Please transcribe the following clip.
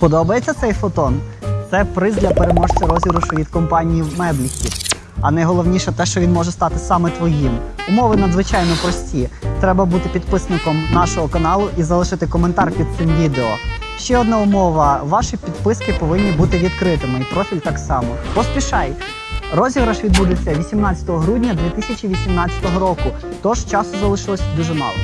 Подобається цей фотон? Це приз для переможця розіграшу від компанії Мебліхіт. А найголовніше те, що він може стати саме твоїм. Умови надзвичайно прості. Треба бути підписником нашого каналу і залишити коментар під цим відео. Ще одна умова: ваші підписки повинні бути відкритими, і профіль так само. Поспішай! Розіграш відбудеться 18 грудня 2018 року, тож часу залишилось дуже мало.